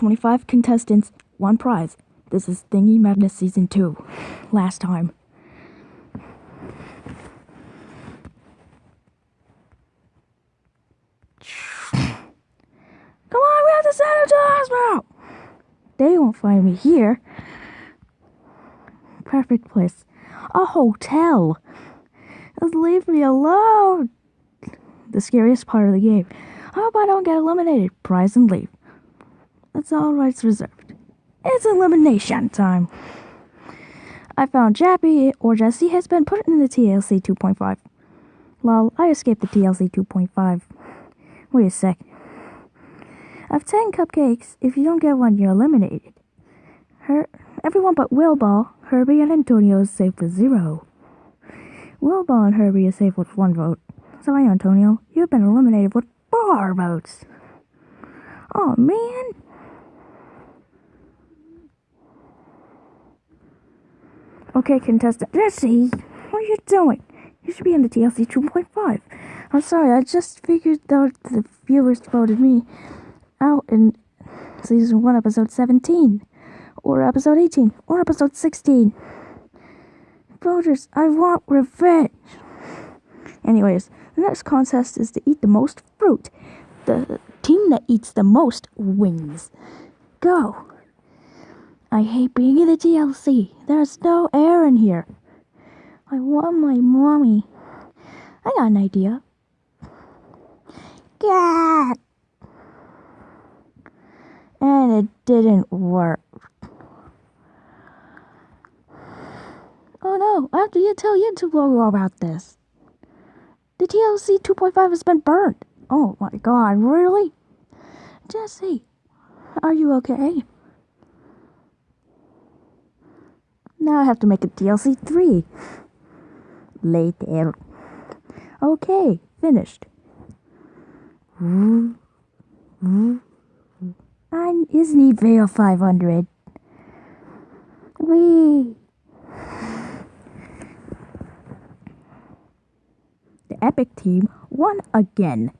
25 contestants, one prize. This is Thingy Madness Season 2. Last time. Come on, we have to send him to the hospital! They won't find me here. Perfect place. A hotel. Just leave me alone. The scariest part of the game. I hope I don't get eliminated. Prize and leave. That's all rights reserved. It's elimination time. I found Jappy or Jesse has been put in the TLC 2.5. Lol, I escaped the TLC 2.5. Wait a sec. I have 10 cupcakes. If you don't get one, you're eliminated. Her, everyone but Willball, Herbie, and Antonio is safe with zero. Willball and Herbie are safe with one vote. Sorry, Antonio, you've been eliminated with four votes. Oh, man. Okay, contestant Jesse, what are you doing? You should be in the TLC 2.5. I'm sorry, I just figured out the viewers voted me out in season 1, episode 17, or episode 18, or episode 16. Voters, I want revenge. Anyways, the next contest is to eat the most fruit. The team that eats the most wins. Go. I hate being in the TLC. There's no air in here. I want my mommy. I got an idea. Cat. And it didn't work. Oh no, I have to tell YouTube logo about this. The TLC 2.5 has been burned. Oh my god, really? Jesse, are you okay? Now I have to make a TLC 3. Later. Okay, finished. I isn't Veil 500. Wee. The Epic team won again.